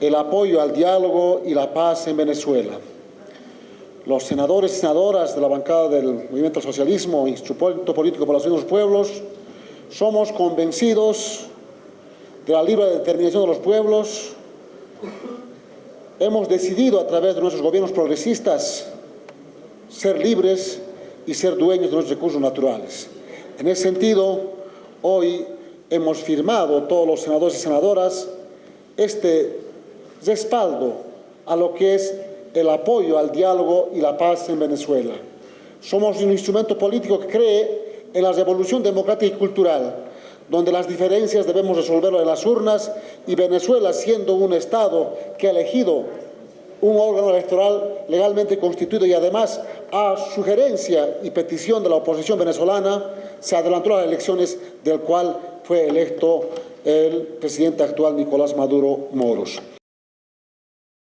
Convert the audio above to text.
el apoyo al diálogo y la paz en Venezuela. Los senadores y senadoras de la bancada del Movimiento al Socialismo, Instrumento Político por la Unión de los Pueblos, somos convencidos de la libre determinación de los pueblos. Hemos decidido a través de nuestros gobiernos progresistas ser libres y ser dueños de nuestros recursos naturales. En ese sentido, hoy hemos firmado todos los senadores y senadoras este respaldo a lo que es el apoyo al diálogo y la paz en Venezuela. Somos un instrumento político que cree en la revolución democrática y cultural, donde las diferencias debemos resolverlo en las urnas y Venezuela, siendo un Estado que ha elegido un órgano electoral legalmente constituido y además a sugerencia y petición de la oposición venezolana se adelantó a las elecciones del cual fue electo el presidente actual Nicolás Maduro Moros.